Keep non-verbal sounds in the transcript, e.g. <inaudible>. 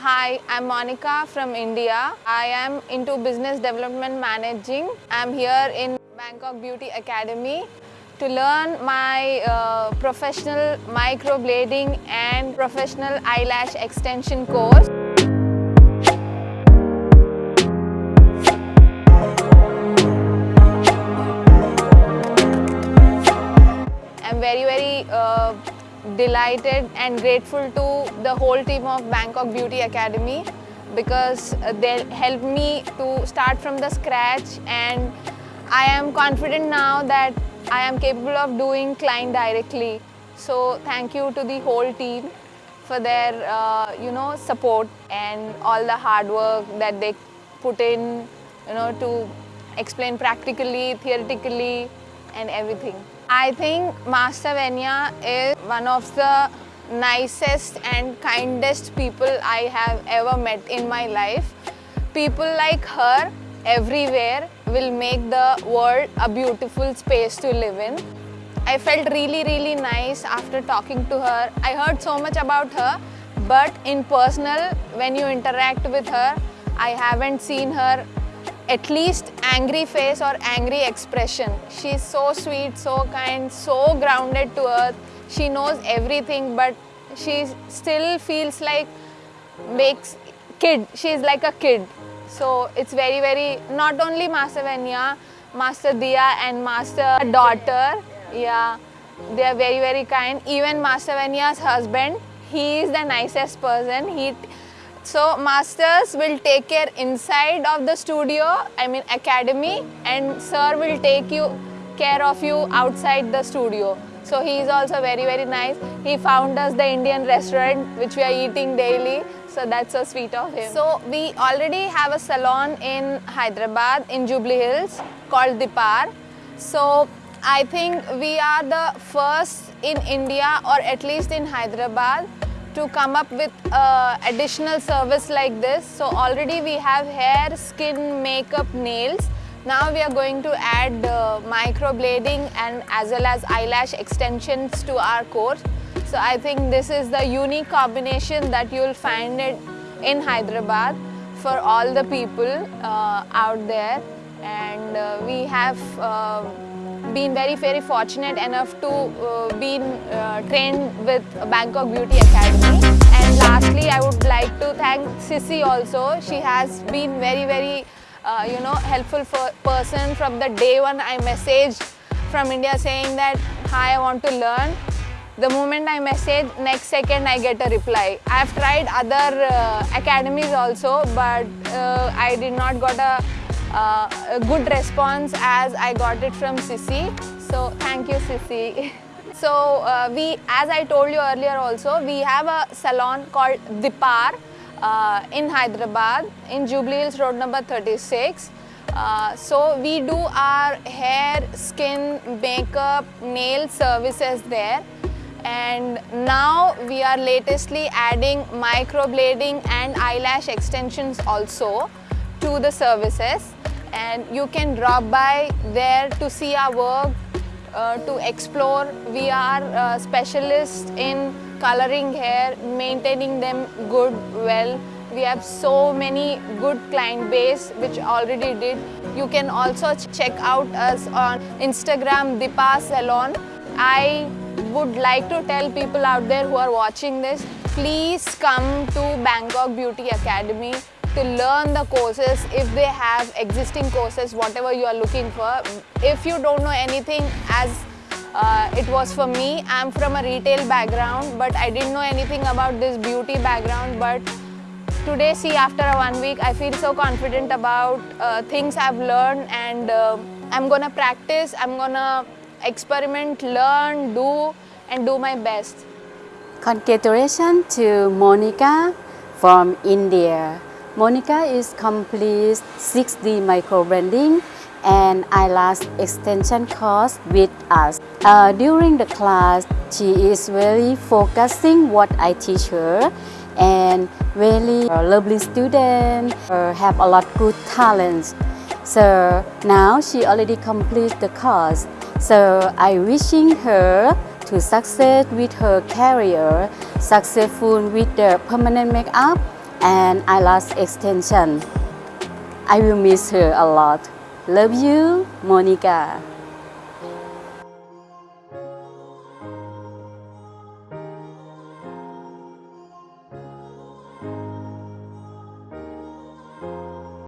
Hi, I'm Monica from India. I am into business development managing. I'm here in Bangkok Beauty Academy to learn my uh, professional microblading and professional eyelash extension course. I'm very, very uh, delighted and grateful to the whole team of Bangkok Beauty Academy because they helped me to start from the scratch and I am confident now that I am capable of doing client directly. So thank you to the whole team for their uh, you know support and all the hard work that they put in you know to explain practically, theoretically and everything. I think Master Venya is one of the nicest and kindest people I have ever met in my life. People like her everywhere will make the world a beautiful space to live in. I felt really really nice after talking to her. I heard so much about her but in personal when you interact with her I haven't seen her at least angry face or angry expression. She's so sweet, so kind, so grounded to earth. She knows everything but she still feels like makes kid. She's like a kid. So it's very very not only Master Venya, Master Dia and Master daughter. Yeah, they are very very kind. Even Master Venya's husband, he is the nicest person. He so masters will take care inside of the studio, I mean academy and sir will take you care of you outside the studio. So he is also very very nice. He found us the Indian restaurant which we are eating daily. So that's so sweet of him. So we already have a salon in Hyderabad in Jubilee Hills called Dipar. So I think we are the first in India or at least in Hyderabad to come up with uh, additional service like this. So already we have hair, skin, makeup, nails. Now we are going to add uh, microblading and as well as eyelash extensions to our course. So I think this is the unique combination that you will find it in Hyderabad for all the people uh, out there and uh, we have uh, been very very fortunate enough to uh, been uh, trained with Bangkok Beauty Academy. And lastly I would like to thank Sissy also. She has been very very uh, you know helpful for person from the day one I messaged from India saying that hi I want to learn. The moment I message next second I get a reply. I have tried other uh, academies also but uh, I did not got a uh, a good response as I got it from Sissy. So thank you Sissy. <laughs> so uh, we, as I told you earlier also, we have a salon called Dipar uh, in Hyderabad in Jubilee Hills Road number 36. Uh, so we do our hair, skin, makeup, nail services there and now we are latestly adding microblading and eyelash extensions also to the services and you can drop by there to see our work, uh, to explore. We are uh, specialists in coloring hair, maintaining them good, well. We have so many good client base which already did. You can also check out us on Instagram Dipa Salon. I would like to tell people out there who are watching this, please come to Bangkok Beauty Academy to learn the courses if they have existing courses, whatever you are looking for. If you don't know anything as uh, it was for me, I'm from a retail background but I didn't know anything about this beauty background but today see after one week I feel so confident about uh, things I've learned and uh, I'm gonna practice, I'm gonna experiment, learn, do and do my best. Congratulations to Monica from India. Monica is complete 6D microblading and eyelash extension course with us. Uh, during the class, she is really focusing what I teach her and really lovely student, uh, have a lot good talents. So now she already complete the course. So I wishing her to succeed with her career, successful with the permanent makeup and eyelash extension. I will miss her a lot. Love you, Monica.